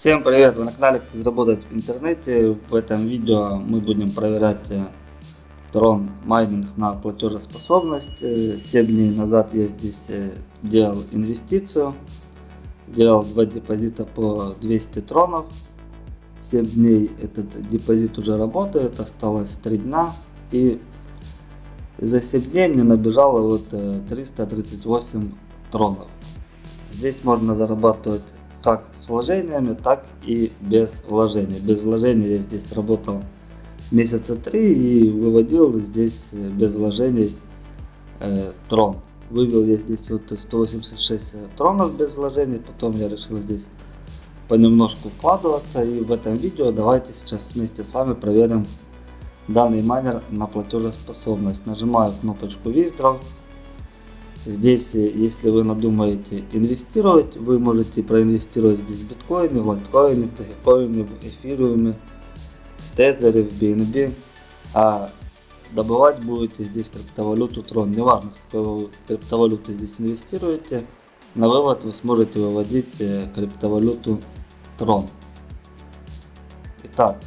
Всем привет! Вы на канале как заработать в интернете. В этом видео мы будем проверять э, трон майнинг на платежеспособность. Э, 7 дней назад я здесь э, делал инвестицию. Делал два депозита по 200 тронов. 7 дней этот депозит уже работает. Осталось 3 дня. И за 7 дней мне набежало вот 338 тронов. Здесь можно зарабатывать как с вложениями, так и без вложений. Без вложений я здесь работал месяца три и выводил здесь э, без вложений э, трон. Вывел я здесь вот 186 тронов без вложений, потом я решил здесь понемножку вкладываться и в этом видео давайте сейчас вместе с вами проверим данный майнер на платежеспособность. Нажимаю кнопочку Withdraw Здесь, э, если вы надумаете инвестировать, вы можете проинвестировать здесь в биткоины, в лайткоины, в тагикоины, в эфириуме, в тезере, в BNB. А добывать будете здесь криптовалюту Tron. Неважно, сколько криптовалюты здесь инвестируете, на вывод вы сможете выводить э, криптовалюту Tron. Итак,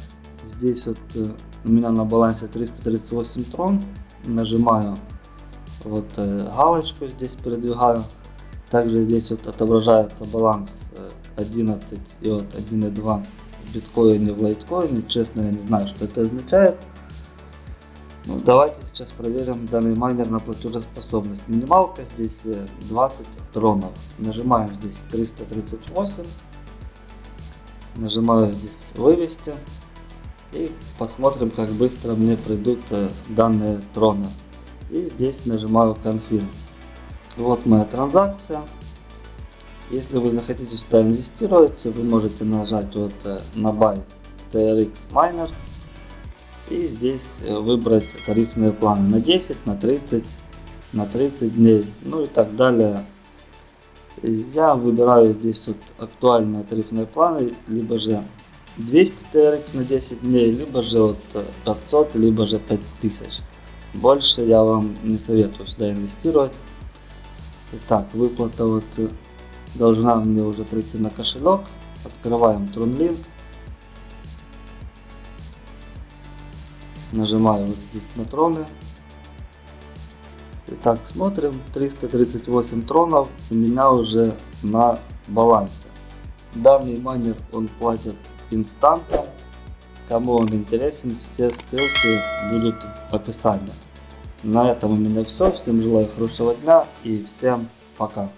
здесь вот э, у меня на балансе 338 Tron. Нажимаю вот э, галочку здесь передвигаю. Также здесь вот отображается баланс 11 э, и вот 1.2 в биткоине, в лайткоине. Честно, я не знаю, что это означает. Ну, давайте сейчас проверим данный майнер на платежеспособность. Минималка здесь 20 э, тронов. Нажимаем здесь 338. Нажимаю здесь вывести. И посмотрим, как быстро мне придут данные троны. И здесь нажимаю Confirm. Вот моя транзакция. Если вы захотите сюда инвестировать, вы можете нажать вот э, на Buy TRX Miner. И здесь э, выбрать тарифные планы на 10, на 30, на 30 дней, ну и так далее. Я выбираю здесь вот актуальные тарифные планы, либо же 200 TRX на 10 дней, либо же вот 500, либо же 5000. Больше я вам не советую сюда инвестировать. Итак, выплата вот э, должна мне уже прийти на кошелек. Открываем TronLink. Нажимаю вот здесь на троны. Итак, смотрим. 338 тронов у меня уже на балансе. Данный майнер он платит инстантом. Кому он интересен, все ссылки будут в описании. На этом у меня все. Всем желаю хорошего дня и всем пока.